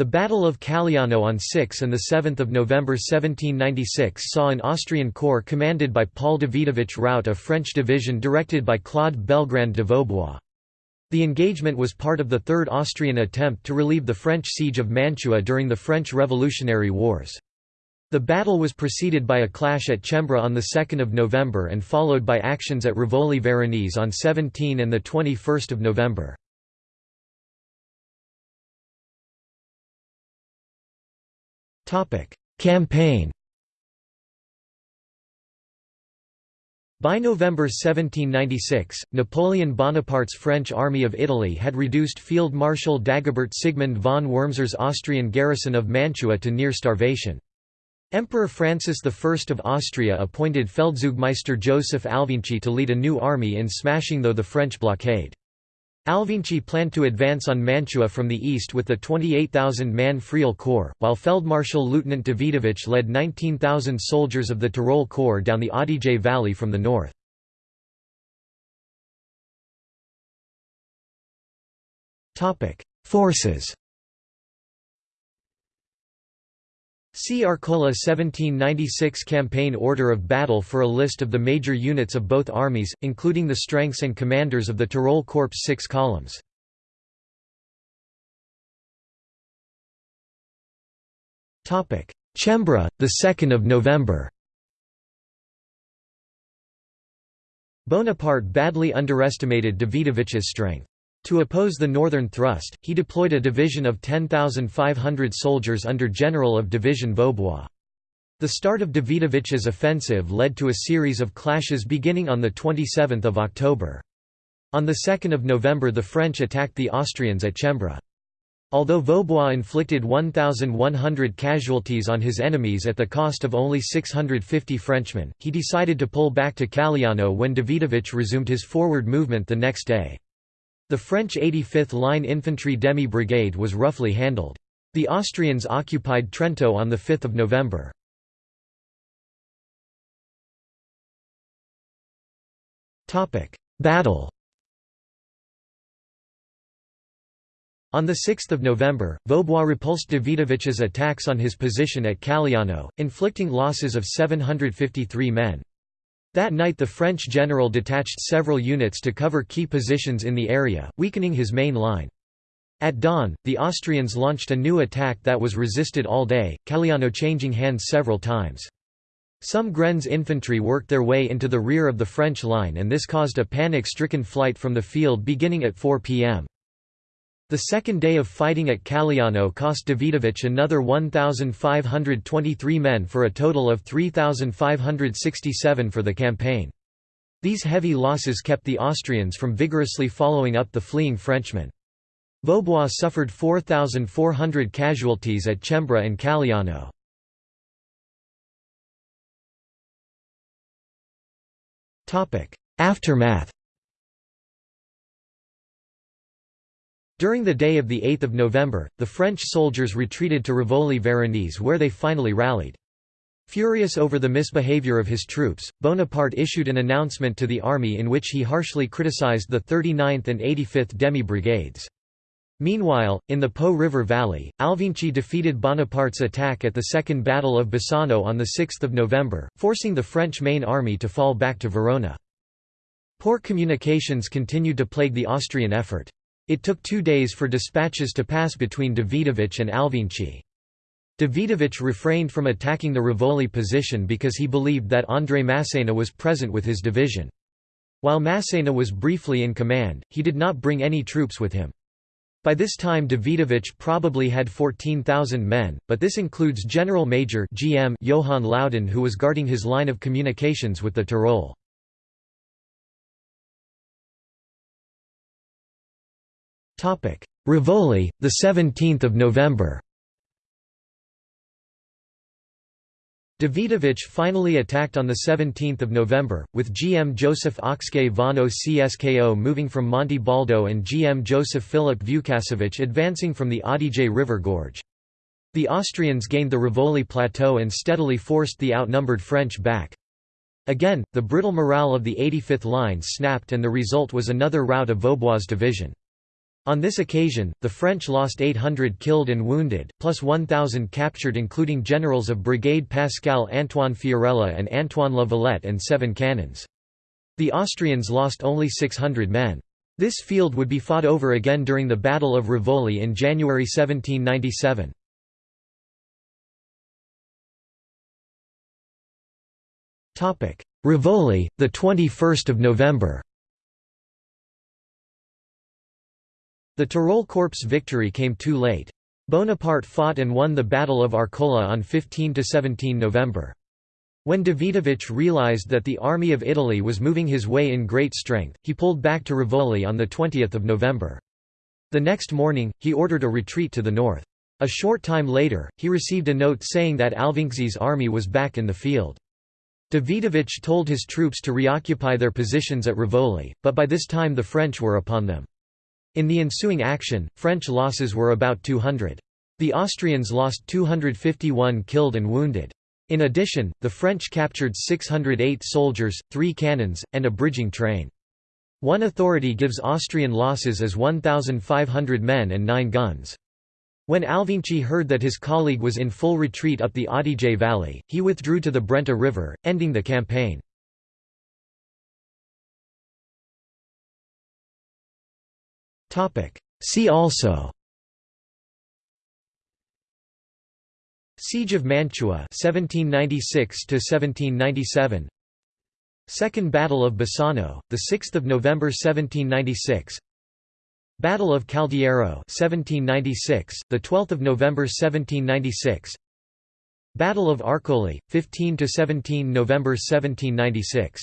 The Battle of Calliano on 6 and 7 November 1796 saw an Austrian corps commanded by Paul Davidovich rout a French division directed by Claude Belgrand de Vaubois. The engagement was part of the Third Austrian attempt to relieve the French siege of Mantua during the French Revolutionary Wars. The battle was preceded by a clash at Cembra on 2 November and followed by actions at Rivoli Veronese on 17 and 21 November. Campaign By November 1796, Napoleon Bonaparte's French Army of Italy had reduced Field Marshal Dagobert Sigmund von Wurmser's Austrian garrison of Mantua to near starvation. Emperor Francis I of Austria appointed Feldzeugmeister Joseph Alvinczi to lead a new army in smashing though the French blockade. Alvinczi planned to advance on Mantua from the east with the 28,000-man Friaul Corps, while Feldmarschall Lieutenant Davidovich led 19,000 soldiers of the Tyrol Corps down the Adige Valley from the north. Forces See Arcola 1796 Campaign Order of Battle for a list of the major units of both armies, including the strengths and commanders of the Tyrol Corps 6 columns. Cembra, 2 November Bonaparte badly underestimated Davidovich's strength. To oppose the northern thrust, he deployed a division of 10,500 soldiers under General of Division Vaubois. The start of Davidovich's offensive led to a series of clashes beginning on 27 October. On 2 November the French attacked the Austrians at Cembra. Although Vaubois inflicted 1,100 casualties on his enemies at the cost of only 650 Frenchmen, he decided to pull back to Calliano when Davidovich resumed his forward movement the next day. The French 85th Line Infantry Demi Brigade was roughly handled. The Austrians occupied Trento on 5 November. Battle On 6 November, Vaubois repulsed Davidovich's attacks on his position at Calliano, inflicting losses of 753 men. That night the French general detached several units to cover key positions in the area, weakening his main line. At dawn, the Austrians launched a new attack that was resisted all day, Calliano changing hands several times. Some Grenz infantry worked their way into the rear of the French line and this caused a panic-stricken flight from the field beginning at 4 p.m. The second day of fighting at Calliano cost Davidovich another 1,523 men for a total of 3,567 for the campaign. These heavy losses kept the Austrians from vigorously following up the fleeing Frenchmen. Vaubois suffered 4,400 casualties at Cembra and Calliano. Aftermath During the day of 8 November, the French soldiers retreated to Rivoli Veronese where they finally rallied. Furious over the misbehavior of his troops, Bonaparte issued an announcement to the army in which he harshly criticized the 39th and 85th Demi Brigades. Meanwhile, in the Po River Valley, Alvinczi defeated Bonaparte's attack at the Second Battle of Bassano on 6 November, forcing the French main army to fall back to Verona. Poor communications continued to plague the Austrian effort. It took two days for dispatches to pass between Davidovich and Alvinczi. Davidovich refrained from attacking the Rivoli position because he believed that André Massena was present with his division. While Massena was briefly in command, he did not bring any troops with him. By this time Davidovich probably had 14,000 men, but this includes General Major GM Johann Laudon who was guarding his line of communications with the Tyrol. Rivoli, the 17th of November. Davidovich finally attacked on 17 November, with GM Joseph Ocskay von Ocskó moving from Monte Baldo and GM Joseph Philip Vukasovic advancing from the Adige River Gorge. The Austrians gained the Rivoli plateau and steadily forced the outnumbered French back. Again, the brittle morale of the 85th Line snapped and the result was another rout of Vaubois' division. On this occasion, the French lost 800 killed and wounded, plus 1,000 captured including generals of Brigade Pascal Antoine Fiorella and Antoine La Valette and seven cannons. The Austrians lost only 600 men. This field would be fought over again during the Battle of Rivoli in January 1797. Rivoli, the 21st of November. The Tyrol Corps' victory came too late. Bonaparte fought and won the Battle of Arcola on 15–17 November. When Davidovich realized that the Army of Italy was moving his way in great strength, he pulled back to Rivoli on 20 November. The next morning, he ordered a retreat to the north. A short time later, he received a note saying that Alvinczi's army was back in the field. Davidovich told his troops to reoccupy their positions at Rivoli, but by this time the French were upon them. In the ensuing action, French losses were about 200. The Austrians lost 251 killed and wounded. In addition, the French captured 608 soldiers, three cannons, and a bridging train. One authority gives Austrian losses as 1,500 men and nine guns. When Alvinczi heard that his colleague was in full retreat up the Adige Valley, he withdrew to the Brenta River, ending the campaign. See also Siege of Mantua 1796 1797 Second Battle of Bassano the 6th of November 1796 Battle of Caldiero 1796, the 12th of November 1796. Battle of Arcole, 15 to 17 November 1796.